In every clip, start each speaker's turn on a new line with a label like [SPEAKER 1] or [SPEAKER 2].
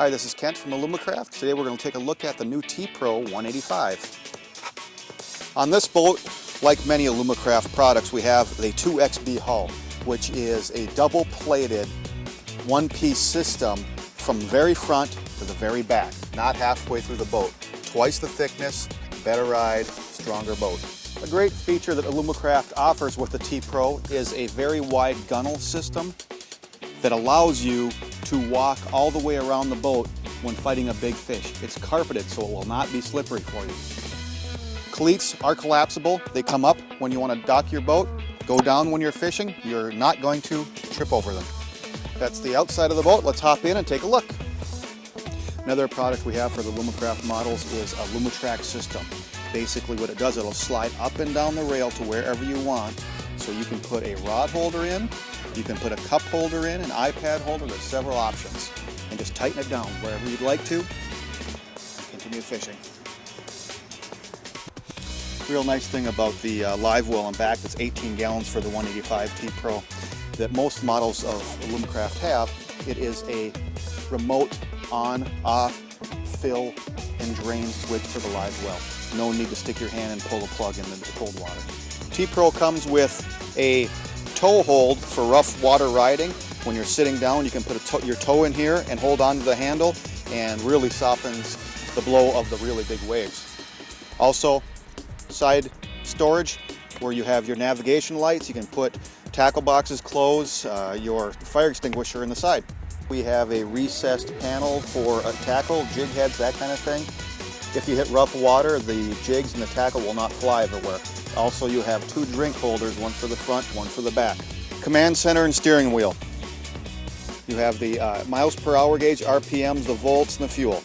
[SPEAKER 1] Hi, this is Kent from Alumacraft. Today we're going to take a look at the new T-Pro 185. On this boat, like many Alumacraft products, we have the 2XB hull, which is a double-plated one-piece system from the very front to the very back, not halfway through the boat. Twice the thickness, better ride, stronger boat. A great feature that Alumacraft offers with the T-Pro is a very wide gunnel system that allows you to walk all the way around the boat when fighting a big fish. It's carpeted so it will not be slippery for you. Cleats are collapsible. They come up when you want to dock your boat, go down when you're fishing. You're not going to trip over them. That's the outside of the boat. Let's hop in and take a look. Another product we have for the Alumacraft models is a Lumatrack system. Basically what it does, it'll slide up and down the rail to wherever you want. So you can put a rod holder in, you can put a cup holder in, an iPad holder, there's several options. And just tighten it down wherever you'd like to, continue fishing. Real nice thing about the uh, live well and back that's 18 gallons for the 185 T Pro that most models of Alumacraft have, it is a remote on, off, fill, and drain switch for the live well. No need to stick your hand and pull a plug in the cold water. T-Pro comes with a toe hold for rough water riding. When you're sitting down, you can put your toe in here and hold on to the handle and really softens the blow of the really big waves. Also, side storage where you have your navigation lights. You can put tackle boxes, clothes, uh, your fire extinguisher in the side. We have a recessed panel for a tackle, jig heads, that kind of thing. If you hit rough water, the jigs and the tackle will not fly everywhere. Also, you have two drink holders, one for the front, one for the back. Command center and steering wheel. You have the uh, miles per hour gauge, RPMs, the volts, and the fuel.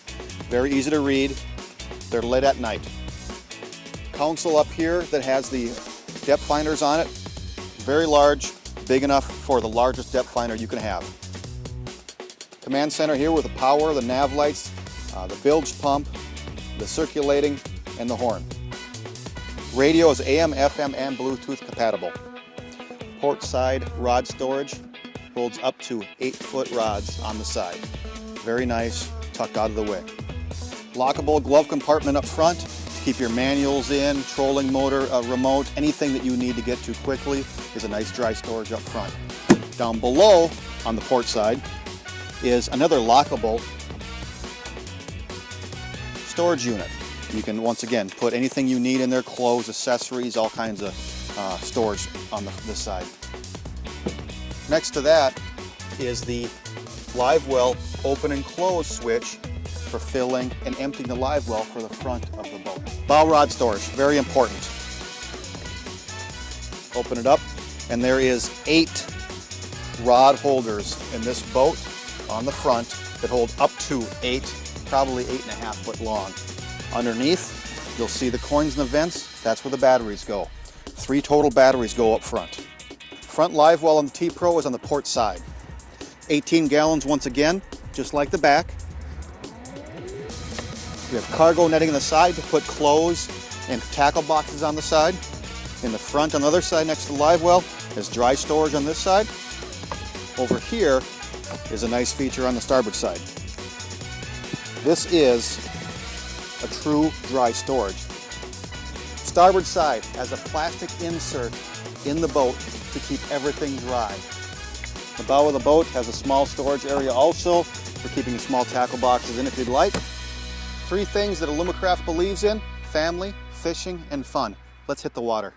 [SPEAKER 1] Very easy to read. They're lit at night. Console up here that has the depth finders on it. Very large, big enough for the largest depth finder you can have. Command center here with the power, the nav lights, uh, the bilge pump, the circulating, and the horn. Radio is AM, FM, and Bluetooth compatible. Port side rod storage holds up to 8-foot rods on the side. Very nice, tucked out of the way. Lockable glove compartment up front. To keep your manuals in, trolling motor, uh, remote, anything that you need to get to quickly is a nice dry storage up front. Down below, on the port side, is another lockable storage unit. You can, once again, put anything you need in there, clothes, accessories, all kinds of uh, storage on the, this side. Next to that is the live well open and close switch for filling and emptying the live well for the front of the boat. Bow rod storage, very important. Open it up and there is eight rod holders in this boat on the front that hold up to eight, probably eight and a half foot long. Underneath, you'll see the coins and the vents. That's where the batteries go. Three total batteries go up front. Front live well on the T-Pro is on the port side. 18 gallons once again, just like the back. We have cargo netting on the side to put clothes and tackle boxes on the side. In the front on the other side next to the live well is dry storage on this side. Over here is a nice feature on the starboard side. This is a true dry storage. Starboard side has a plastic insert in the boat to keep everything dry. The bow of the boat has a small storage area also for keeping small tackle boxes in if you'd like. Three things that Alumacraft believes in, family, fishing, and fun. Let's hit the water.